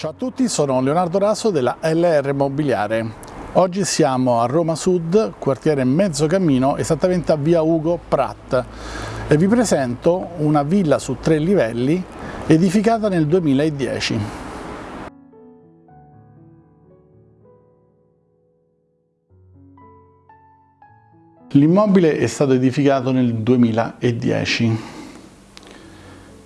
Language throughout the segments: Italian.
Ciao a tutti, sono Leonardo Raso della LR Mobiliare. Oggi siamo a Roma Sud, quartiere Mezzocammino, esattamente a via Ugo Pratt e vi presento una villa su tre livelli edificata nel 2010. L'immobile è stato edificato nel 2010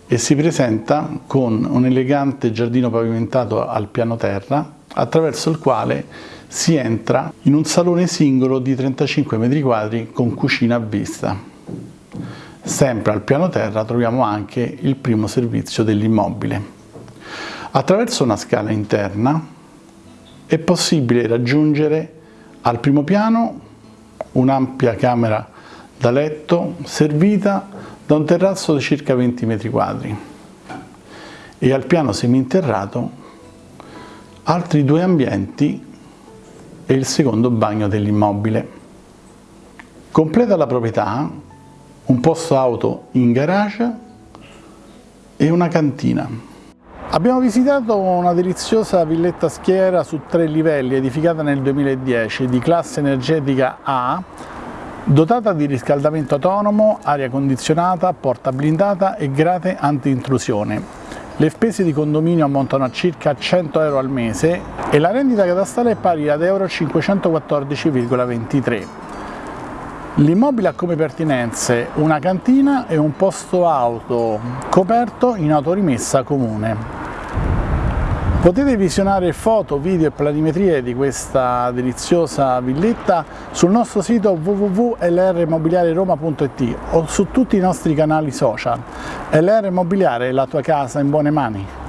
e si presenta con un elegante giardino pavimentato al piano terra attraverso il quale si entra in un salone singolo di 35 m2 con cucina a vista. Sempre al piano terra troviamo anche il primo servizio dell'immobile. Attraverso una scala interna è possibile raggiungere al primo piano un'ampia camera da letto servita da un terrazzo di circa 20 metri quadri e al piano seminterrato altri due ambienti e il secondo bagno dell'immobile. Completa la proprietà un posto auto in garage e una cantina. Abbiamo visitato una deliziosa villetta schiera su tre livelli edificata nel 2010 di classe energetica A Dotata di riscaldamento autonomo, aria condizionata, porta blindata e grate anti-intrusione. Le spese di condominio ammontano a circa 100 euro al mese e la rendita catastale è pari ad euro 514,23. L'immobile ha come pertinenze una cantina e un posto auto coperto in autorimessa comune. Potete visionare foto, video e planimetrie di questa deliziosa villetta sul nostro sito www.lrmobiliareroma.it o su tutti i nostri canali social. LR Immobiliare, la tua casa in buone mani.